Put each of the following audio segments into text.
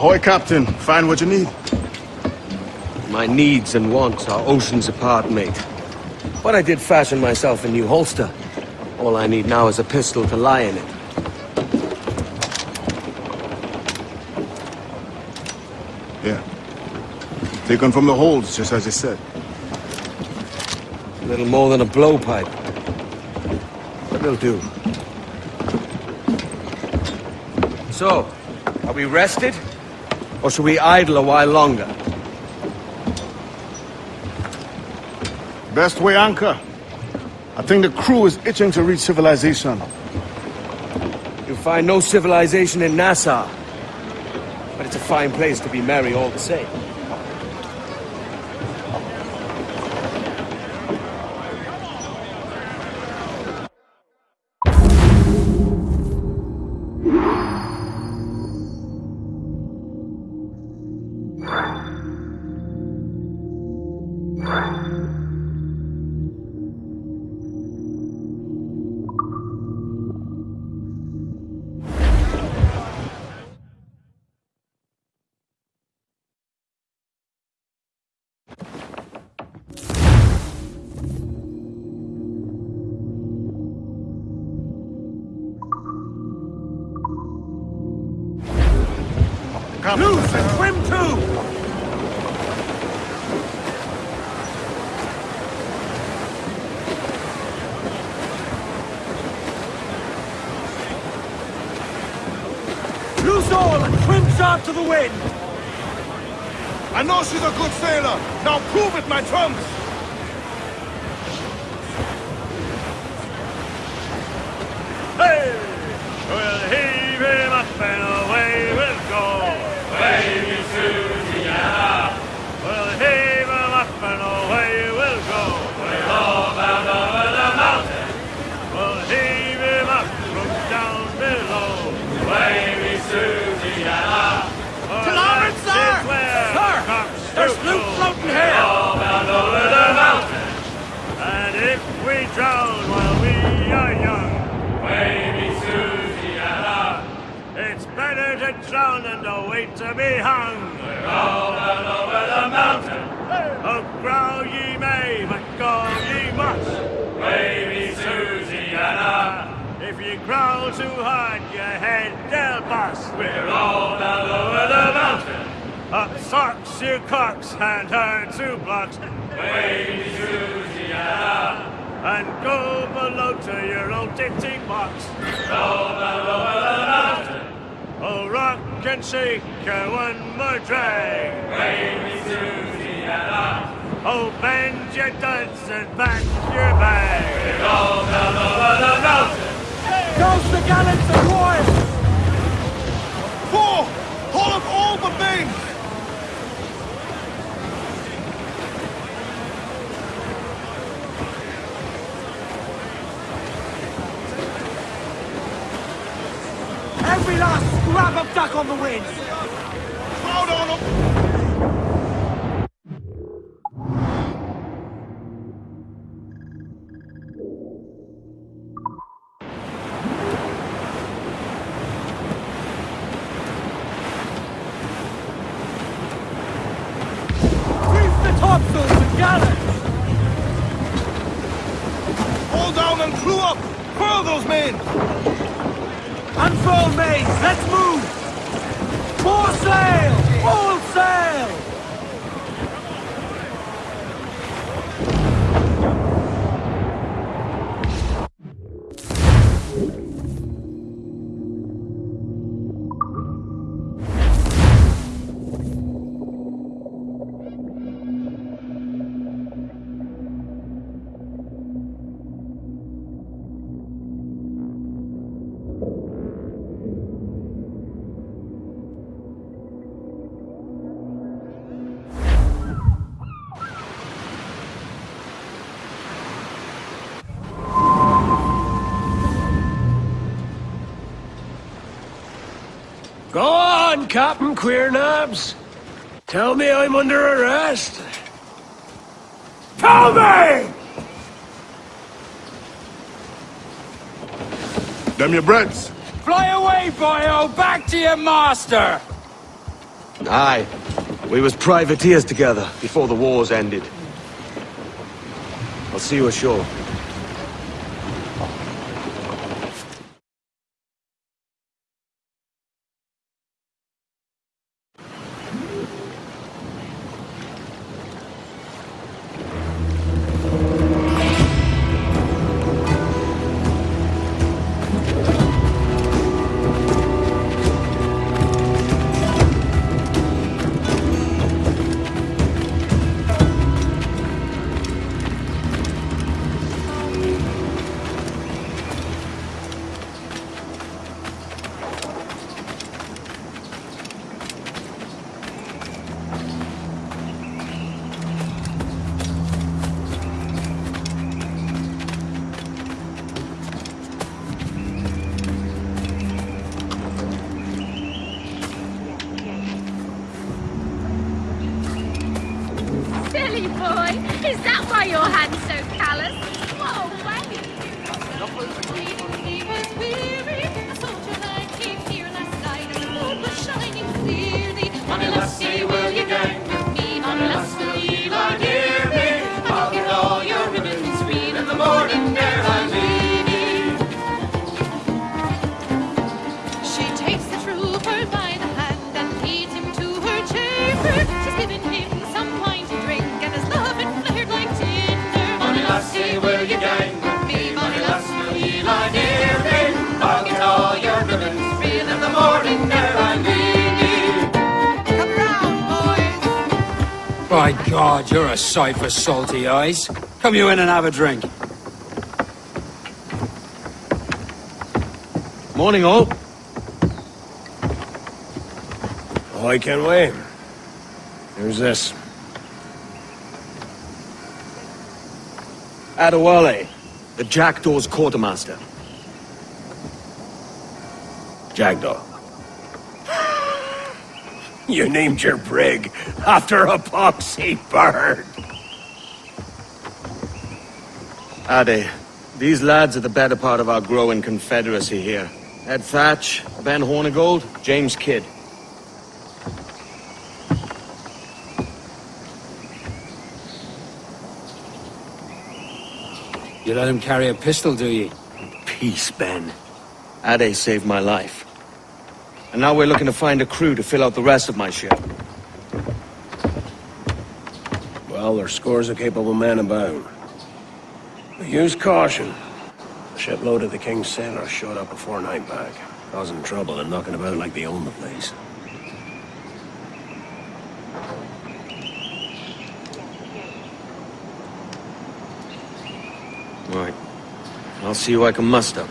Ahoy, Captain. Find what you need. My needs and wants are oceans apart, mate. But I did fashion myself a new holster. All I need now is a pistol to lie in it. Yeah. Taken from the holds, just as you said. A Little more than a blowpipe. But it'll do. So, are we rested? Or should we idle a while longer? Best way anchor. I think the crew is itching to reach civilization. You'll find no civilization in Nassau. But it's a fine place to be merry all the same. And swim sharp to the wind! I know she's a good sailor. Now prove it, my trunks. Hey! We'll heave him up and away we'll go. Wavy Susiana. We'll heave him up and away we'll go. We're all bound over the mountain. We'll heave him up from down below. Wavy Susiana. To drown than to be hung. We're all bound over the mountain. Oh, growl ye may, but go ye must. Wavy Susiana, if ye growl too hard, your head they'll bust. We're all down over the mountain. Up socks, you cocks, and her two blocks. Wavy Susiana. And go below to your old ditty box. Down over and shake her one more drag. Wavy Susiana. Oh, bend your duds and back your bag. Roll down over the mountain. Goes the gallants and royals! Four! Hold up all the mains! Scrap of duck on the wind! Crowd on on, Captain Queernabs. Tell me I'm under arrest. Tell me! Damn your breads. Fly away, boyo! Back to your master! Aye. We was privateers together before the wars ended. I'll see you ashore. Silly boy, is that why your hand's so callous? Whoa, wait. By God, you're a sight for salty eyes. Come you in and have a drink. Morning, all. Oh, I can't wait. Who's this? Adewale, the Jackdaw's quartermaster. Jackdaw. You named your brig after a poxy bird. Ade, these lads are the better part of our growing confederacy here. Ed Thatch, Ben Hornigold, James Kidd. You let him carry a pistol, do you? Peace, Ben. Ade saved my life. And now we're looking to find a crew to fill out the rest of my ship. Well, there's scores of capable men about. But use caution. The shipload of the King's sailors showed up before night back, causing trouble and knocking about like they own the place. Right. I'll see who I can muster.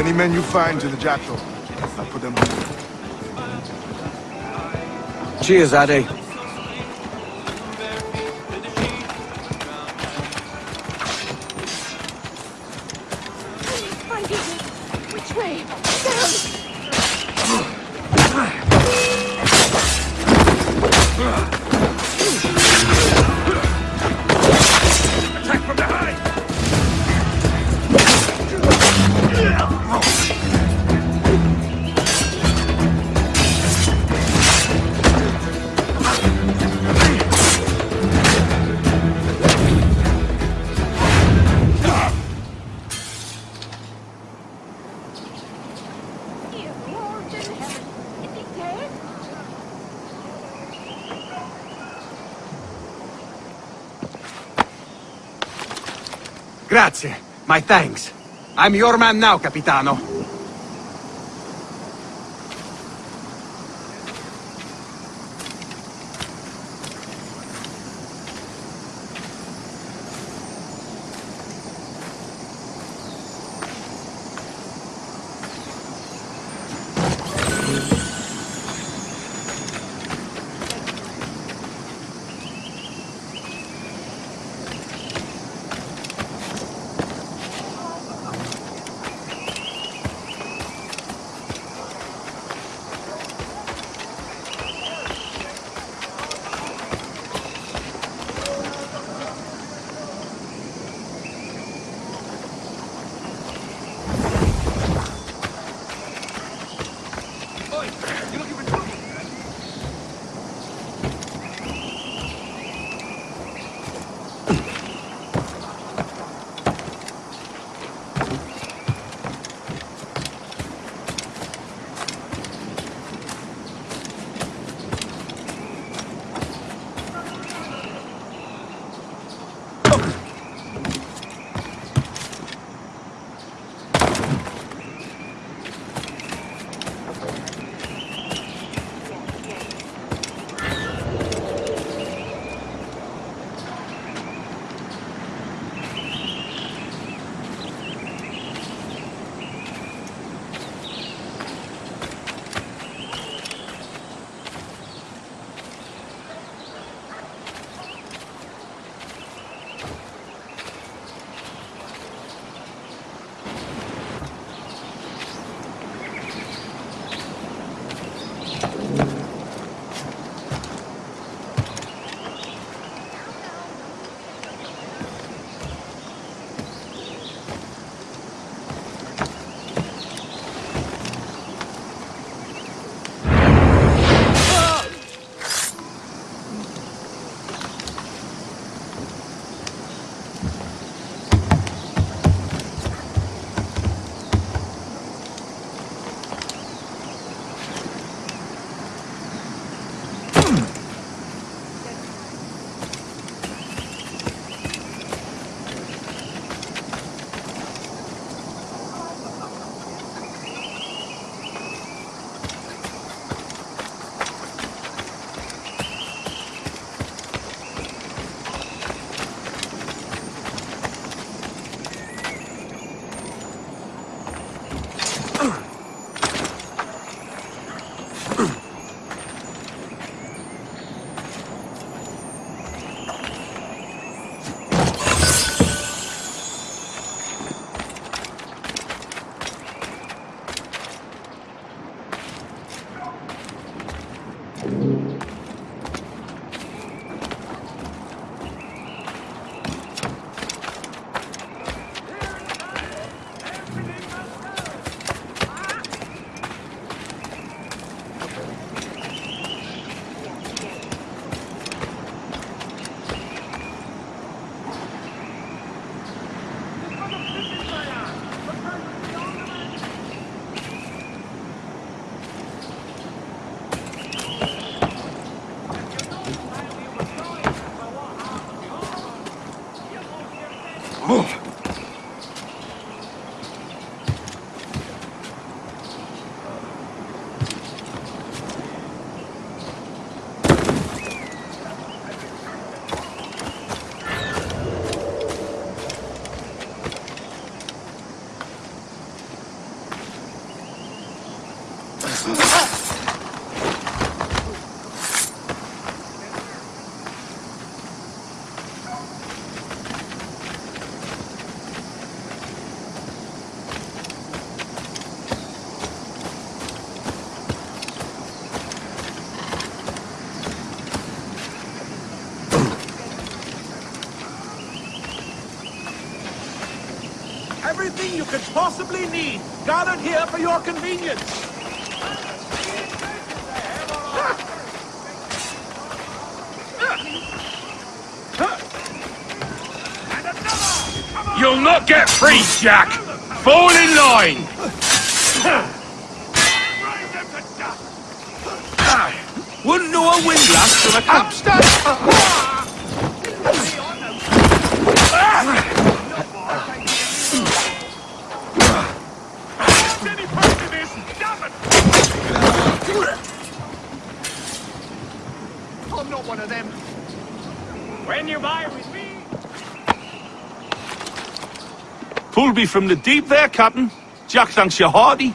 Any men you find to the Jackdaw. I'll put them on. Cheers, Ade. My thanks. I'm your man now, Capitano. Everything you could possibly need, gathered here for your convenience. You'll not get free, Jack! Fall in line! Wouldn't know a windlass from a capstan. I'm one of them. When you buy with me. Pulled me from the deep there, Captain. Jack thanks you hearty.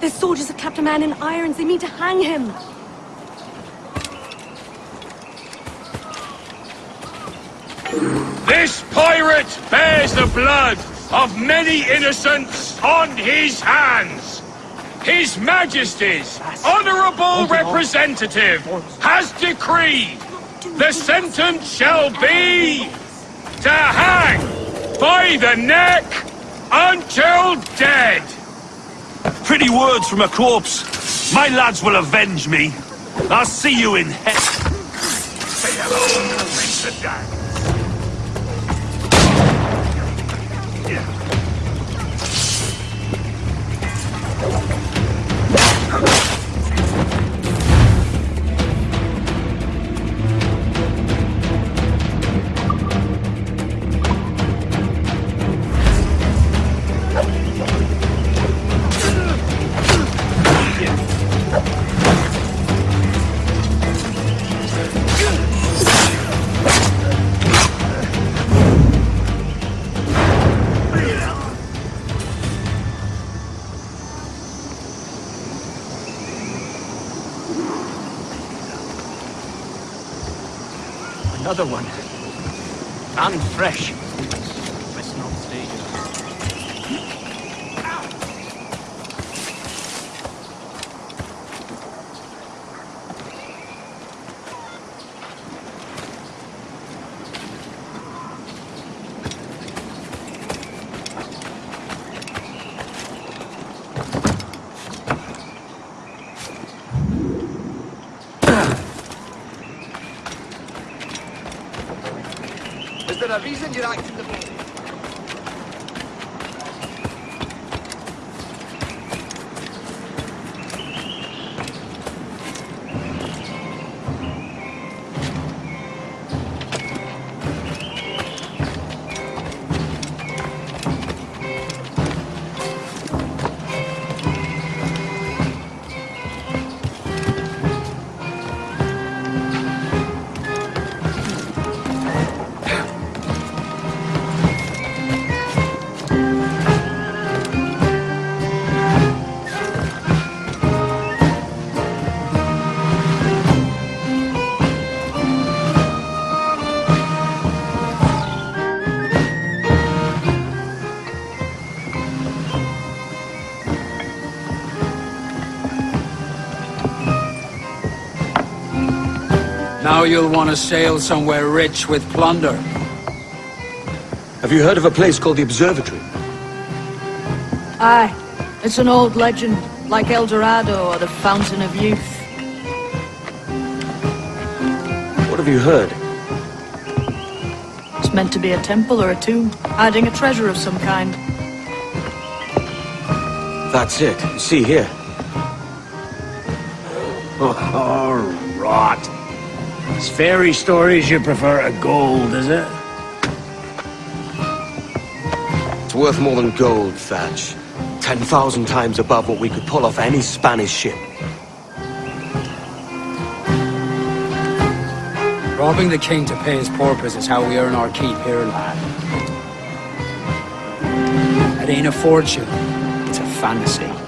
The soldiers have kept a man in irons. They mean to hang him. This pirate bears the blood of many innocents on his hands. His Majesty's honorable representative has decreed the sentence shall be to hang by the neck until dead. Pretty words from a corpse. My lads will avenge me. I'll see you in hell. Say hello. Another one. And fresh. Now you'll want to sail somewhere rich with plunder. Have you heard of a place called the Observatory? Aye. It's an old legend, like El Dorado or the Fountain of Youth. What have you heard? It's meant to be a temple or a tomb, hiding a treasure of some kind. That's it. See here. Oh, rot. It's fairy stories you prefer to gold, is it? It's worth more than gold, Thatch. Ten thousand times above what we could pull off any Spanish ship. Robbing the king to pay his porpoise is how we earn our keep here, lad. It ain't a fortune, it's a fantasy.